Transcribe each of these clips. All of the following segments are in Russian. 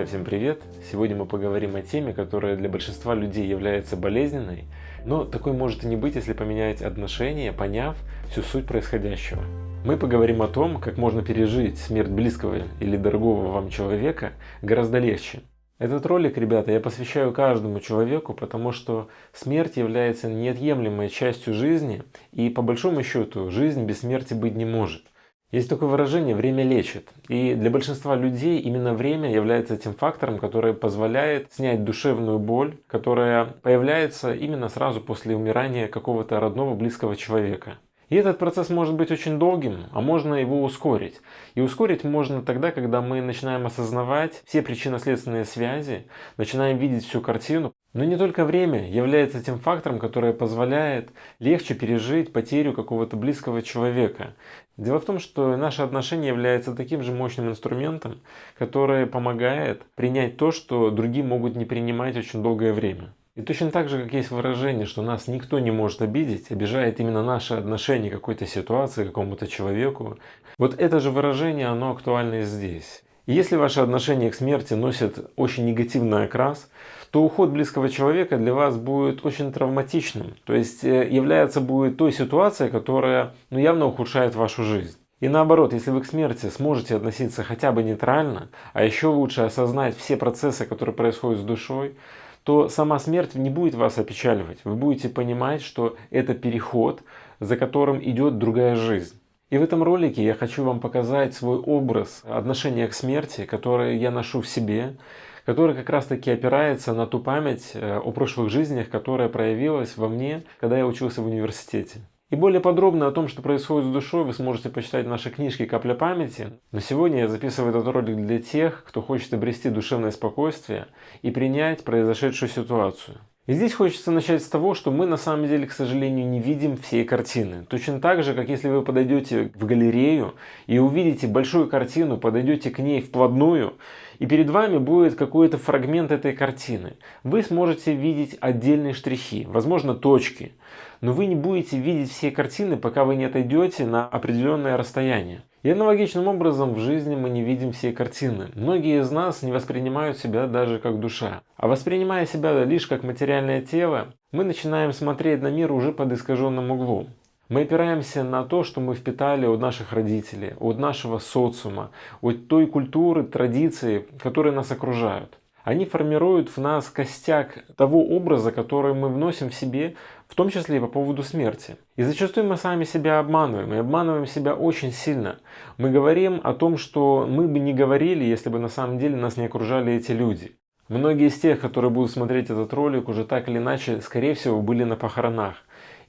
Друзья, всем привет! Сегодня мы поговорим о теме, которая для большинства людей является болезненной, но такой может и не быть, если поменять отношения, поняв всю суть происходящего. Мы поговорим о том, как можно пережить смерть близкого или дорогого вам человека гораздо легче. Этот ролик, ребята, я посвящаю каждому человеку, потому что смерть является неотъемлемой частью жизни, и по большому счету жизнь без смерти быть не может. Есть такое выражение «время лечит». И для большинства людей именно время является тем фактором, который позволяет снять душевную боль, которая появляется именно сразу после умирания какого-то родного близкого человека. И этот процесс может быть очень долгим, а можно его ускорить. И ускорить можно тогда, когда мы начинаем осознавать все причинно-следственные связи, начинаем видеть всю картину, но не только время является тем фактором, который позволяет легче пережить потерю какого-то близкого человека. Дело в том, что наше отношение является таким же мощным инструментом, который помогает принять то, что другие могут не принимать очень долгое время. И точно так же, как есть выражение, что нас никто не может обидеть, обижает именно наше отношение к какой-то ситуации, к какому-то человеку. Вот это же выражение, оно актуально и здесь. И если ваше отношение к смерти носит очень негативный окрас, то уход близкого человека для вас будет очень травматичным. То есть э, является будет той ситуацией, которая ну, явно ухудшает вашу жизнь. И наоборот, если вы к смерти сможете относиться хотя бы нейтрально, а еще лучше осознать все процессы, которые происходят с душой, то сама смерть не будет вас опечаливать. Вы будете понимать, что это переход, за которым идет другая жизнь. И в этом ролике я хочу вам показать свой образ отношения к смерти, который я ношу в себе, который как раз таки опирается на ту память э, о прошлых жизнях, которая проявилась во мне, когда я учился в университете. И более подробно о том, что происходит с душой, вы сможете почитать в нашей книжке «Капля памяти». Но сегодня я записываю этот ролик для тех, кто хочет обрести душевное спокойствие и принять произошедшую ситуацию. И здесь хочется начать с того, что мы на самом деле, к сожалению, не видим всей картины. Точно так же, как если вы подойдете в галерею и увидите большую картину, подойдете к ней вплотную, и перед вами будет какой-то фрагмент этой картины. Вы сможете видеть отдельные штрихи, возможно точки, но вы не будете видеть все картины, пока вы не отойдете на определенное расстояние. И аналогичным образом в жизни мы не видим все картины. Многие из нас не воспринимают себя даже как душа. А воспринимая себя лишь как материальное тело, мы начинаем смотреть на мир уже под искаженным углом. Мы опираемся на то, что мы впитали от наших родителей, от нашего социума, от той культуры, традиции, которые нас окружают. Они формируют в нас костяк того образа, который мы вносим в себе, в том числе и по поводу смерти. И зачастую мы сами себя обманываем, и обманываем себя очень сильно. Мы говорим о том, что мы бы не говорили, если бы на самом деле нас не окружали эти люди. Многие из тех, которые будут смотреть этот ролик, уже так или иначе, скорее всего, были на похоронах.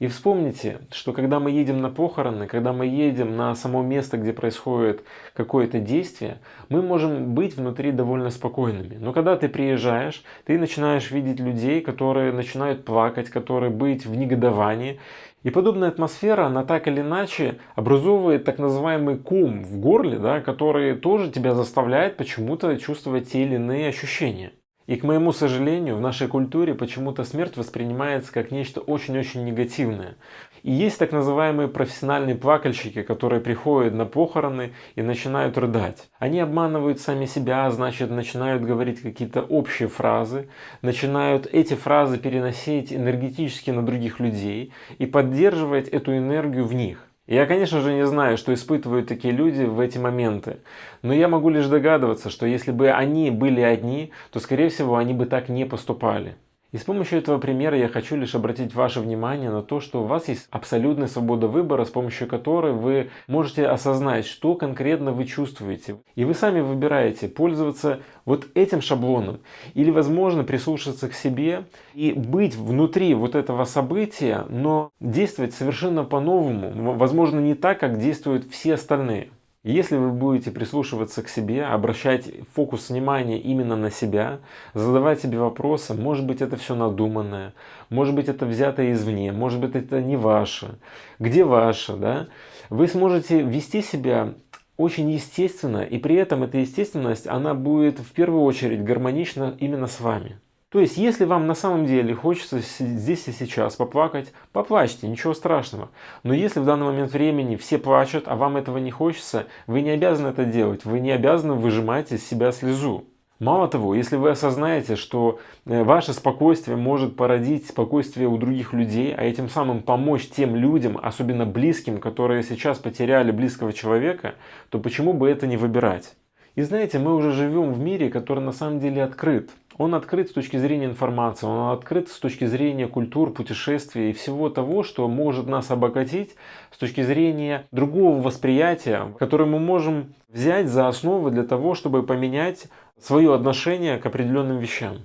И вспомните, что когда мы едем на похороны, когда мы едем на само место, где происходит какое-то действие, мы можем быть внутри довольно спокойными. Но когда ты приезжаешь, ты начинаешь видеть людей, которые начинают плакать, которые быть в негодовании. И подобная атмосфера, она так или иначе образовывает так называемый кум в горле, да, который тоже тебя заставляет почему-то чувствовать те или иные ощущения. И к моему сожалению, в нашей культуре почему-то смерть воспринимается как нечто очень-очень негативное. И есть так называемые профессиональные плакальщики, которые приходят на похороны и начинают рыдать. Они обманывают сами себя, значит начинают говорить какие-то общие фразы, начинают эти фразы переносить энергетически на других людей и поддерживать эту энергию в них. Я, конечно же, не знаю, что испытывают такие люди в эти моменты, но я могу лишь догадываться, что если бы они были одни, то, скорее всего, они бы так не поступали. И с помощью этого примера я хочу лишь обратить ваше внимание на то, что у вас есть абсолютная свобода выбора, с помощью которой вы можете осознать, что конкретно вы чувствуете. И вы сами выбираете пользоваться вот этим шаблоном или, возможно, прислушаться к себе и быть внутри вот этого события, но действовать совершенно по-новому, возможно, не так, как действуют все остальные. Если вы будете прислушиваться к себе, обращать фокус внимания именно на себя, задавать себе вопросы, может быть это все надуманное, может быть это взято извне, может быть это не ваше, где ваше, да? Вы сможете вести себя очень естественно, и при этом эта естественность, она будет в первую очередь гармонична именно с вами. То есть, если вам на самом деле хочется здесь и сейчас поплакать, поплачьте, ничего страшного. Но если в данный момент времени все плачут, а вам этого не хочется, вы не обязаны это делать, вы не обязаны выжимать из себя слезу. Мало того, если вы осознаете, что э, ваше спокойствие может породить спокойствие у других людей, а этим самым помочь тем людям, особенно близким, которые сейчас потеряли близкого человека, то почему бы это не выбирать? И знаете, мы уже живем в мире, который на самом деле открыт. Он открыт с точки зрения информации, он открыт с точки зрения культур, путешествий и всего того, что может нас обогатить с точки зрения другого восприятия, которое мы можем взять за основу для того, чтобы поменять свое отношение к определенным вещам.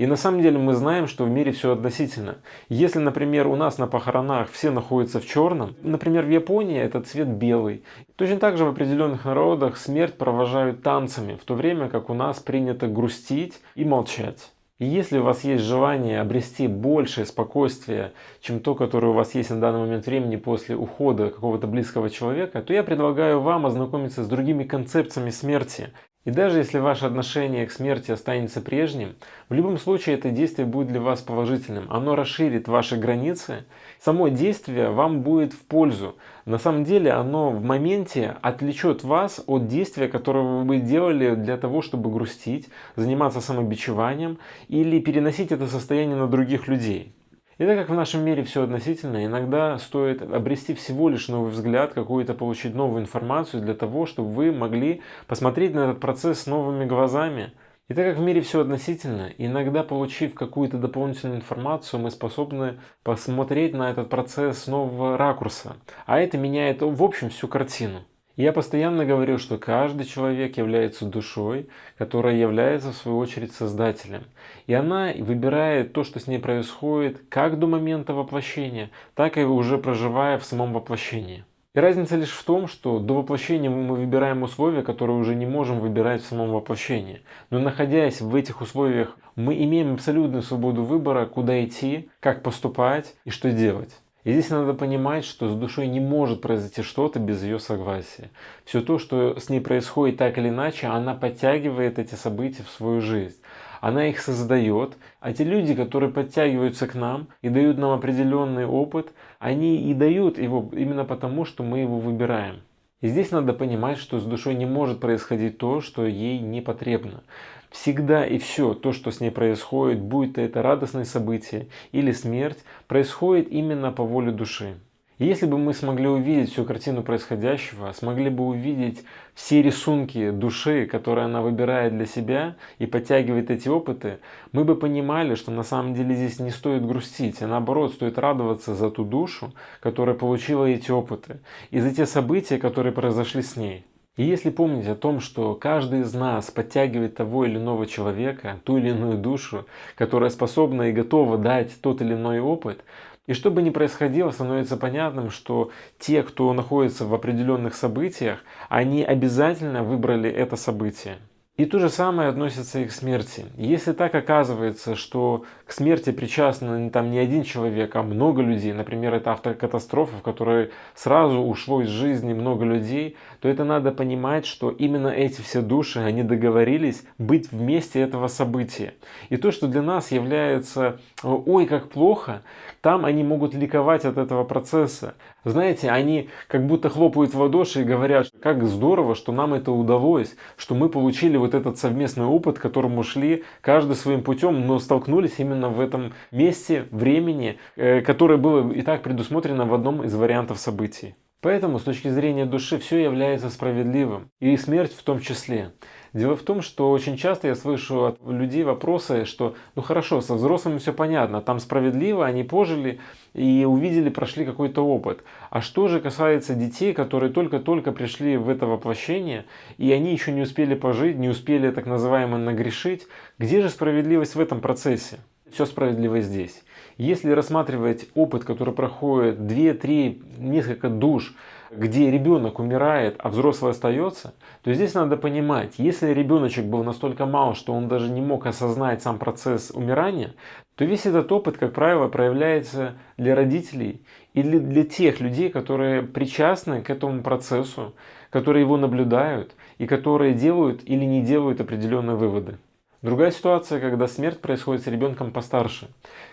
И на самом деле мы знаем, что в мире все относительно. Если, например, у нас на похоронах все находятся в черном, например, в Японии этот цвет белый. Точно так же в определенных народах смерть провожают танцами, в то время как у нас принято грустить и молчать. И если у вас есть желание обрести большее спокойствие, чем то, которое у вас есть на данный момент времени после ухода какого-то близкого человека, то я предлагаю вам ознакомиться с другими концепциями смерти, и даже если ваше отношение к смерти останется прежним, в любом случае это действие будет для вас положительным. Оно расширит ваши границы. Само действие вам будет в пользу. На самом деле оно в моменте отвлечет вас от действия, которое вы делали для того, чтобы грустить, заниматься самобичеванием или переносить это состояние на других людей. И так как в нашем мире все относительно, иногда стоит обрести всего лишь новый взгляд, какую-то получить новую информацию для того, чтобы вы могли посмотреть на этот процесс новыми глазами. И так как в мире все относительно, иногда получив какую-то дополнительную информацию, мы способны посмотреть на этот процесс с нового ракурса. А это меняет в общем всю картину. Я постоянно говорю, что каждый человек является душой, которая является в свою очередь создателем. И она выбирает то, что с ней происходит, как до момента воплощения, так и уже проживая в самом воплощении. И разница лишь в том, что до воплощения мы выбираем условия, которые уже не можем выбирать в самом воплощении. Но находясь в этих условиях, мы имеем абсолютную свободу выбора, куда идти, как поступать и что делать. И здесь надо понимать, что с душой не может произойти что-то без ее согласия. Все то, что с ней происходит так или иначе, она подтягивает эти события в свою жизнь. Она их создает, а те люди, которые подтягиваются к нам и дают нам определенный опыт, они и дают его именно потому, что мы его выбираем. И здесь надо понимать, что с душой не может происходить то, что ей не потребно. Всегда и все то, что с ней происходит, будь то это радостное событие или смерть, происходит именно по воле души. И если бы мы смогли увидеть всю картину происходящего, смогли бы увидеть все рисунки души, которые она выбирает для себя и подтягивает эти опыты, мы бы понимали, что на самом деле здесь не стоит грустить, а наоборот стоит радоваться за ту душу, которая получила эти опыты, и за те события, которые произошли с ней. И если помнить о том, что каждый из нас подтягивает того или иного человека, ту или иную душу, которая способна и готова дать тот или иной опыт, и что бы ни происходило, становится понятным, что те, кто находится в определенных событиях, они обязательно выбрали это событие. И то же самое относится и к смерти. Если так оказывается, что к смерти причастны там не один человек, а много людей, например, это автокатастрофа, в которой сразу ушло из жизни много людей, то это надо понимать, что именно эти все души, они договорились быть вместе этого события. И то, что для нас является «ой, как плохо», там они могут ликовать от этого процесса. Знаете, они как будто хлопают в ладоши и говорят, как здорово, что нам это удалось, что мы получили вот этот совместный опыт, к которому шли каждый своим путем, но столкнулись именно в этом месте, времени, э, которое было и так предусмотрено в одном из вариантов событий. Поэтому с точки зрения души все является справедливым, и смерть в том числе. Дело в том, что очень часто я слышу от людей вопросы, что ну хорошо, со взрослыми все понятно, там справедливо, они пожили и увидели, прошли какой-то опыт. А что же касается детей, которые только-только пришли в это воплощение, и они еще не успели пожить, не успели так называемо нагрешить, где же справедливость в этом процессе? Все справедливо здесь. Если рассматривать опыт, который проходит 2, 3, несколько душ, где ребенок умирает, а взрослый остается, то здесь надо понимать, если ребеночек был настолько мал, что он даже не мог осознать сам процесс умирания, то весь этот опыт, как правило, проявляется для родителей или для тех людей, которые причастны к этому процессу, которые его наблюдают и которые делают или не делают определенные выводы. Другая ситуация, когда смерть происходит с ребенком постарше,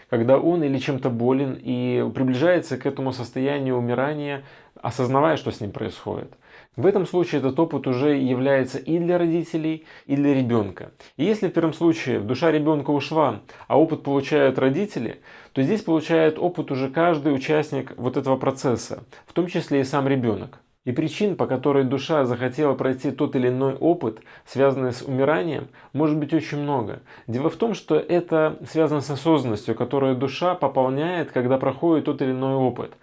когда он или чем-то болен и приближается к этому состоянию умирания, осознавая, что с ним происходит. В этом случае этот опыт уже является и для родителей, и для ребенка. И если в первом случае душа ребенка ушла, а опыт получают родители, то здесь получает опыт уже каждый участник вот этого процесса, в том числе и сам ребенок. И причин, по которой душа захотела пройти тот или иной опыт, связанный с умиранием, может быть очень много. Дело в том, что это связано с осознанностью, которую душа пополняет, когда проходит тот или иной опыт.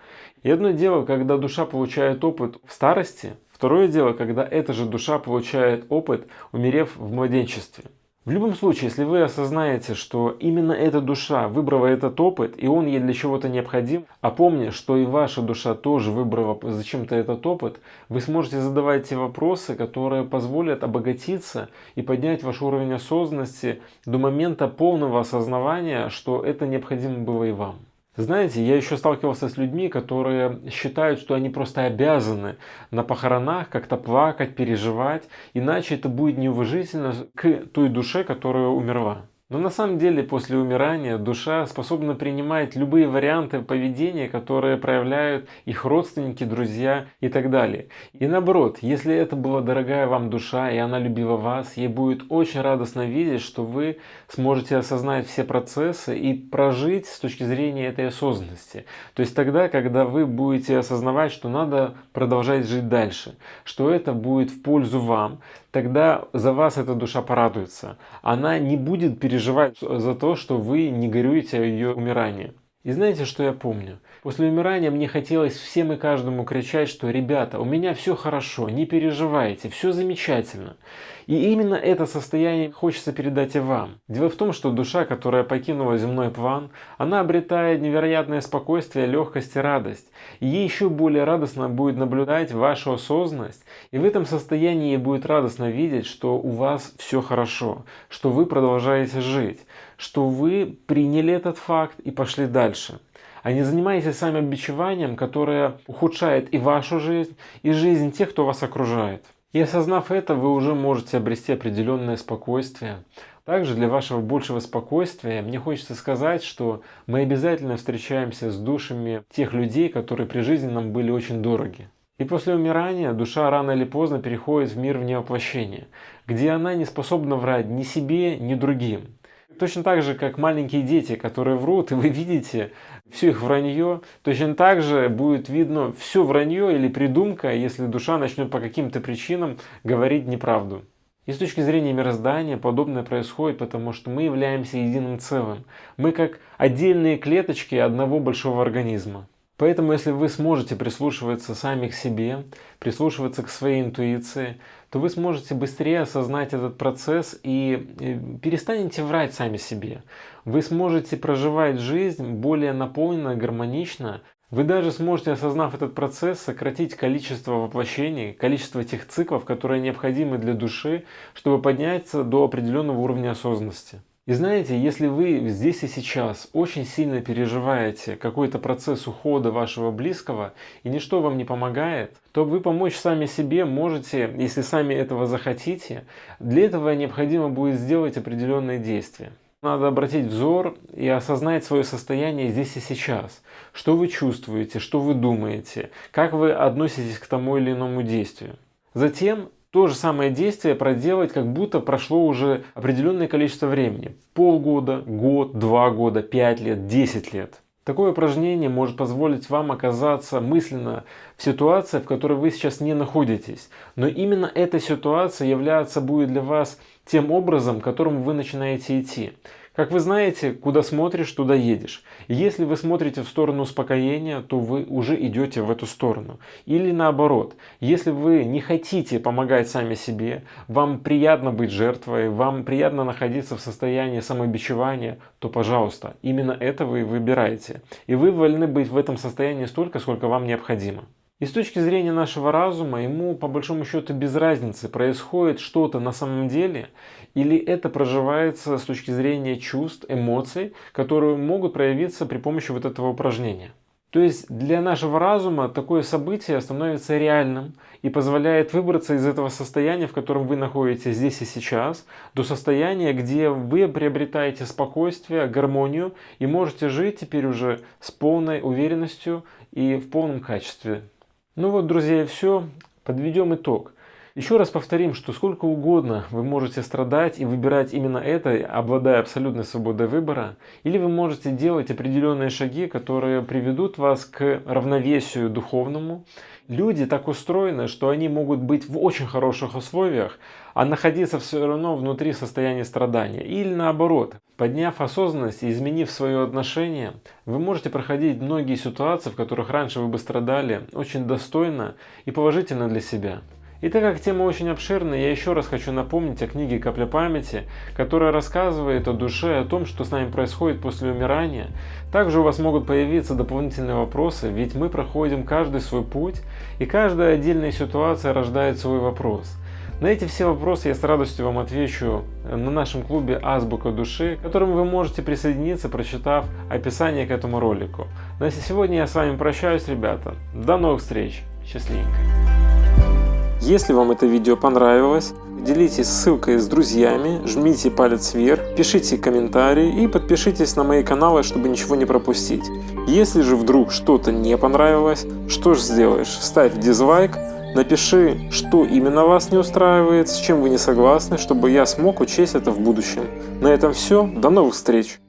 И одно дело, когда душа получает опыт в старости, Второе дело, когда эта же душа получает опыт, умерев в младенчестве. В любом случае, если вы осознаете, что именно эта душа выбрала этот опыт, и он ей для чего-то необходим, а помня, что и ваша душа тоже выбрала зачем-то этот опыт, вы сможете задавать те вопросы, которые позволят обогатиться и поднять ваш уровень осознанности до момента полного осознавания, что это необходимо было и вам. Знаете, я еще сталкивался с людьми, которые считают, что они просто обязаны на похоронах как-то плакать, переживать, иначе это будет неуважительно к той душе, которая умерла. Но на самом деле после умирания душа способна принимать любые варианты поведения, которые проявляют их родственники, друзья и так далее. И наоборот, если это была дорогая вам душа и она любила вас, ей будет очень радостно видеть, что вы сможете осознать все процессы и прожить с точки зрения этой осознанности. То есть тогда, когда вы будете осознавать, что надо продолжать жить дальше, что это будет в пользу вам, тогда за вас эта душа порадуется. Она не будет переживать за то, что вы не горюете о ее умирании. И знаете, что я помню? После умирания мне хотелось всем и каждому кричать, что «Ребята, у меня все хорошо, не переживайте, все замечательно». И именно это состояние хочется передать и вам. Дело в том, что душа, которая покинула земной план, она обретает невероятное спокойствие, легкость и радость. И ей еще более радостно будет наблюдать вашу осознанность. И в этом состоянии ей будет радостно видеть, что у вас все хорошо, что вы продолжаете жить, что вы приняли этот факт и пошли дальше а не занимаетесь сами обичеванием, которое ухудшает и вашу жизнь, и жизнь тех, кто вас окружает. И осознав это, вы уже можете обрести определенное спокойствие. Также для вашего большего спокойствия мне хочется сказать, что мы обязательно встречаемся с душами тех людей, которые при жизни нам были очень дороги. И после умирания душа рано или поздно переходит в мир вне воплощения, где она не способна врать ни себе, ни другим. Точно так же, как маленькие дети, которые врут, и вы видите все их вранье, точно так же будет видно все вранье или придумка, если душа начнет по каким-то причинам говорить неправду. И с точки зрения мироздания подобное происходит, потому что мы являемся единым целым. Мы как отдельные клеточки одного большого организма. Поэтому, если вы сможете прислушиваться сами к себе, прислушиваться к своей интуиции, то вы сможете быстрее осознать этот процесс и перестанете врать сами себе. Вы сможете проживать жизнь более наполненно, гармонично. Вы даже сможете, осознав этот процесс, сократить количество воплощений, количество тех циклов, которые необходимы для души, чтобы подняться до определенного уровня осознанности. И знаете, если вы здесь и сейчас очень сильно переживаете какой-то процесс ухода вашего близкого, и ничто вам не помогает, то вы помочь сами себе можете, если сами этого захотите. Для этого необходимо будет сделать определенные действия. Надо обратить взор и осознать свое состояние здесь и сейчас. Что вы чувствуете, что вы думаете, как вы относитесь к тому или иному действию. Затем то же самое действие проделать, как будто прошло уже определенное количество времени. Полгода, год, два года, пять лет, десять лет. Такое упражнение может позволить вам оказаться мысленно в ситуации, в которой вы сейчас не находитесь. Но именно эта ситуация является будет для вас тем образом, к которому вы начинаете идти. Как вы знаете, куда смотришь, туда едешь. Если вы смотрите в сторону успокоения, то вы уже идете в эту сторону. Или наоборот, если вы не хотите помогать сами себе, вам приятно быть жертвой, вам приятно находиться в состоянии самобичевания, то пожалуйста, именно это вы выбираете. И вы вольны быть в этом состоянии столько, сколько вам необходимо. И с точки зрения нашего разума, ему по большому счету без разницы, происходит что-то на самом деле, или это проживается с точки зрения чувств, эмоций, которые могут проявиться при помощи вот этого упражнения. То есть для нашего разума такое событие становится реальным и позволяет выбраться из этого состояния, в котором вы находитесь здесь и сейчас, до состояния, где вы приобретаете спокойствие, гармонию и можете жить теперь уже с полной уверенностью и в полном качестве. Ну вот, друзья, и все. Подведем итог. Еще раз повторим, что сколько угодно вы можете страдать и выбирать именно это, обладая абсолютной свободой выбора, или вы можете делать определенные шаги, которые приведут вас к равновесию духовному. Люди так устроены, что они могут быть в очень хороших условиях, а находиться все равно внутри состояния страдания. Или наоборот, подняв осознанность и изменив свое отношение, вы можете проходить многие ситуации, в которых раньше вы бы страдали, очень достойно и положительно для себя. И так как тема очень обширная, я еще раз хочу напомнить о книге «Капля памяти», которая рассказывает о душе, о том, что с нами происходит после умирания. Также у вас могут появиться дополнительные вопросы, ведь мы проходим каждый свой путь, и каждая отдельная ситуация рождает свой вопрос. На эти все вопросы я с радостью вам отвечу на нашем клубе «Азбука души», к которому вы можете присоединиться, прочитав описание к этому ролику. На сегодня я с вами прощаюсь, ребята. До новых встреч. Счастливенько. Если вам это видео понравилось, делитесь ссылкой с друзьями, жмите палец вверх, пишите комментарии и подпишитесь на мои каналы, чтобы ничего не пропустить. Если же вдруг что-то не понравилось, что же сделаешь? Ставь дизлайк, напиши, что именно вас не устраивает, с чем вы не согласны, чтобы я смог учесть это в будущем. На этом все, до новых встреч!